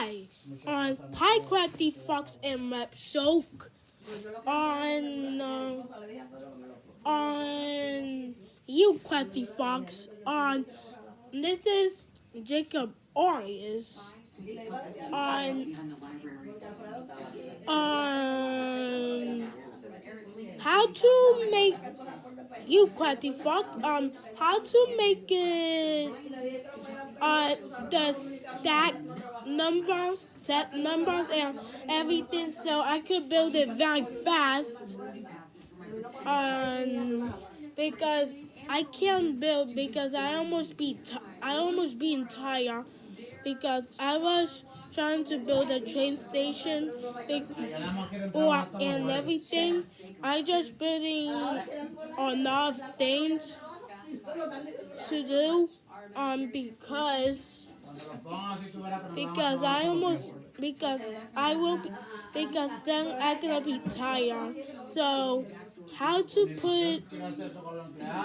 Hi, on Hi Crafty Fox and Rep Soak. On uh, on you Crafty Fox. On this is Jacob Arias. On on how to make you Crafty Fox um how to make it uh the stack numbers set numbers and everything so I could build it very fast um because I can't build because I almost be I almost being tired because I was trying to build a train station or and everything. I just building enough things to do um because because I almost because I will because then I'm gonna be tired. So how to put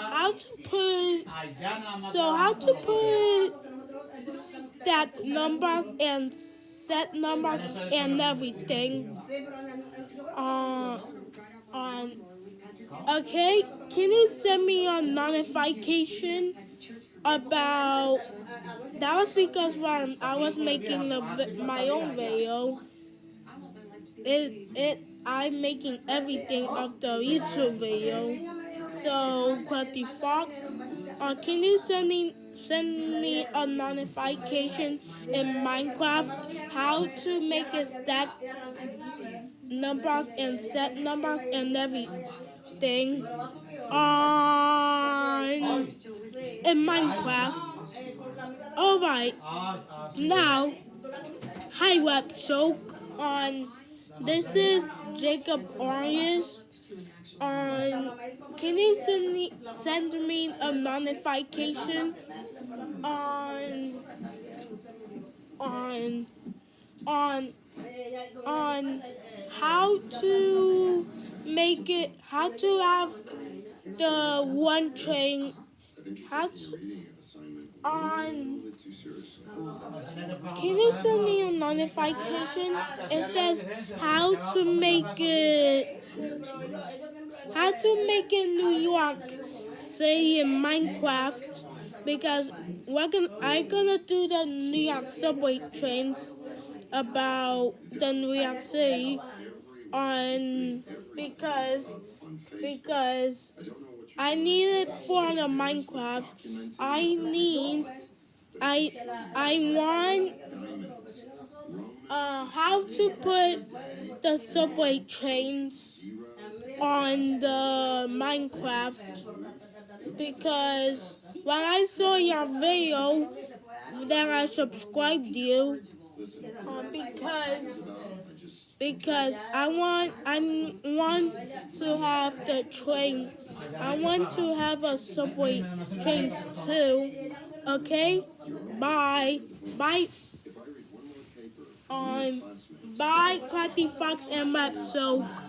how to put so how to put stack numbers and set numbers and everything uh, okay can you send me a notification about that was because when I was making the, my own video it it I'm making everything of the YouTube video so Crafty Fox uh, can you send me send me a notification in Minecraft how to make a stack numbers and set numbers and everything on in Minecraft. Alright, now hi web on this is Jacob Arias on can you send me send me a notification on on on on how to make it how to have the one train how to on can you send me a notification? It says how to make it how to make it New York City in Minecraft because we're gonna I'm gonna do the New York subway trains about the New York City on because because I need it for the Minecraft. I need I I want uh how to put the subway trains on the Minecraft because when I saw your video then I subscribed you uh, because because I want I want to have the train. I want to have a subway trains too. Okay? Bye. Bye. Um bye Crafty Fox and Map Soak.